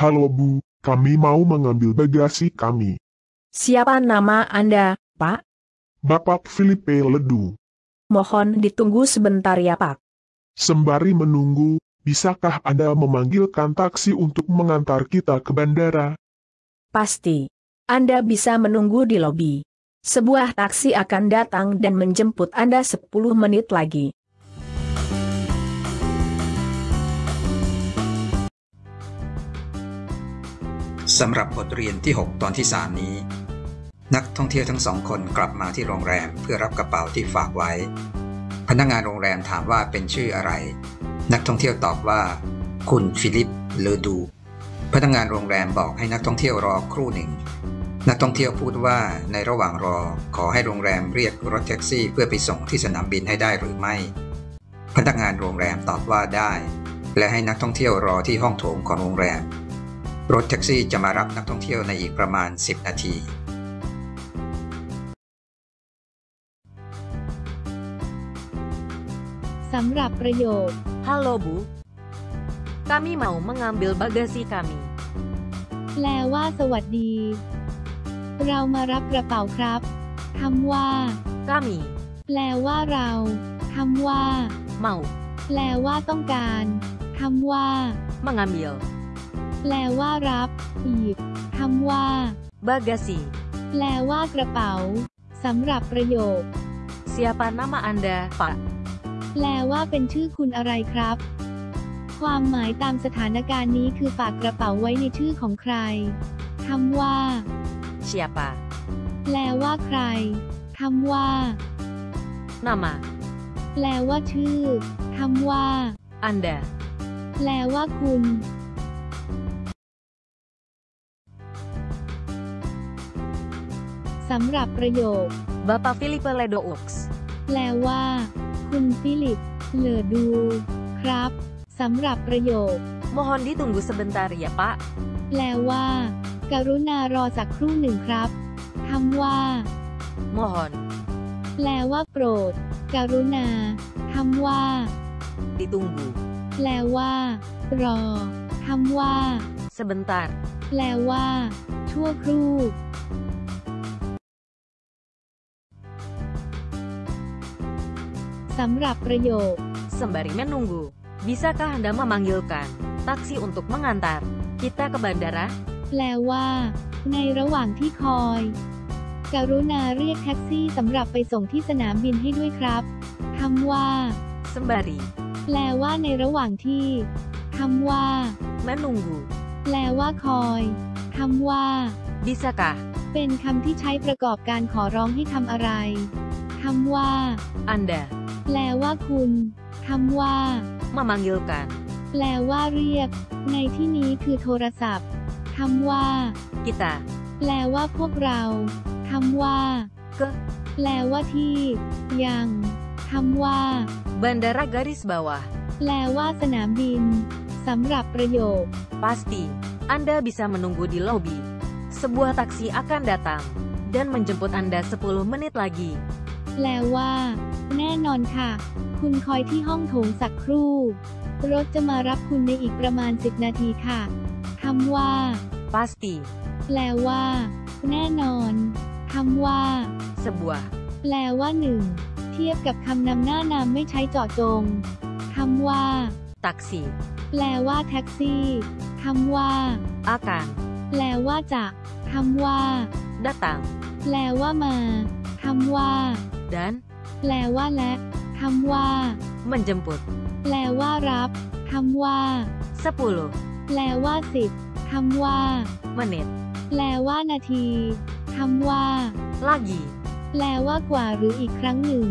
Halo Bu, kami mau mengambil bagasi kami. Siapa nama Anda, Pak? Bapak Filipe Ledu. Mohon ditunggu sebentar ya, Pak. Sembari menunggu, bisakah Anda memanggilkan taksi untuk mengantar kita ke bandara? Pasti. Anda bisa menunggu di lobi. Sebuah taksi akan datang dan menjemput Anda 10 menit lagi. สำหรับบทเรียนที่ 6 ตอนที่ 3 นี้ นักท่องเที่ยวทั้งสองคนกลับมาที่โรงแรมเพื่อรับกระเป๋าที่ฝากไว้ พนักงานโรงแรมถามว่าเป็นชื่ออะไร นักท่องเที่ยวตอบว่า คุณฟิลิปเลอดู พนักงานโรงแรมบอกให้นักท่องเที่ยวรอครู่หนึ่ง นักท่องเที่ยวพูดว่าในระหว่างรอขอให้โรงแรมเรียกรถแท็กซี่ เพื่อไปส่งที่สนามบินให้ได้หรือไม่ พนักงานโรงแรมตอบว่าได้ และให้นักท่องเที่ยวรอที่ห้องโถงของโรงแรม รถแท็กซี่จะมารับนักท่องเที่ยวในอีกประมาณ 10 นาทีสำหรับประโยค Halo Bu. Kami mau mengambil bagasi kami. แปลว่าสวัสดี เรามารับกระเป๋าครับคำว่า Kami แปลว่าเราคำว่า mau แปลว่าต้องการคำว่า mengambil แปลว่ารับหยิบคำว่า bagasi. แปลว่ากระเป๋าสำหรับประโยค Siapa nama Anda, Pak? แปลว่าเป็นชื่อคุณอะไรครับ ความหมายตามสถานการณ์นี้คือฝากกระเป๋าไว้ในชื่อของใครคำว่า Siapa? แปลว่าใครคำว่า Nama แปลว่าชื่อคำว่า Anda. แปลว่าคุณ สำหรับประโยค Bapak Filipe Ledoux. แปลว่า คุณฟิลิปเหลือดู ครับสำหรับประโยค Mohon ditunggu sebentar ya, Pak. แปลว่า กรุณารอสักครู่หนึ่งครับคำว่า Mohon แปลว่าโปรด กรุณาคำว่า ditunggu แปลว่า รอคำว่า sebentar. แปลว่า ชั่วครู่ สำหรับประโยค Sembari menunggu, bisakah Anda memanggilkan taksi untuk mengantar kita ke bandara? แปลว่า ในระหว่างที่คอย กรุณาเรียกแท็กซี่สำหรับไปส่งที่สนามบินให้ด้วยครับคำว่า Sembari แปลว่าในระหว่างที่คำว่า menunggu, แปลว่าคอยคำว่า bisakah เป็นคำที่ใช้ประกอบการขอร้องให้ทำอะไรคำว่า Anda แปลว่าคุณคำว่า memanggilkan แปลว่าเรียก ในที่นี้คือโทรศัพท์คำว่า kita แปลว่าพวกเราคำว่า ke แปลว่าที่ ยังคำว่า bandara garis bawah. แปลว่าสนามบินสำหรับประโยค Pasti, Anda bisa menunggu di lobi. Sebuah taksi akan datang dan menjemput Anda 10 menit lagi. แปลว่า แน่นอนค่ะ คุณคอยที่ห้องโถงสักครู่ รถจะมารับคุณในอีกประมาณ 10 นาทีค่ะคำว่า Pasti, แปลว่า แน่นอนคำว่า sebuah แปลว่าหนึ่ง เทียบกับคำนำหน้านามไม่ใช้เจาะจงคำว่า taksi แปลว่าแท็กซี่คำว่า akan แปลว่าจะคำว่า datang แปลว่ามาคำว่า dan แปลว่าและคำว่า menjemput. แปลว่ารับคำว่า10แปลว่าสิบคำว่า menit แปลว่านาทีคำว่า lagi. แปลว่ากว่าหรืออีกครั้งหนึ่ง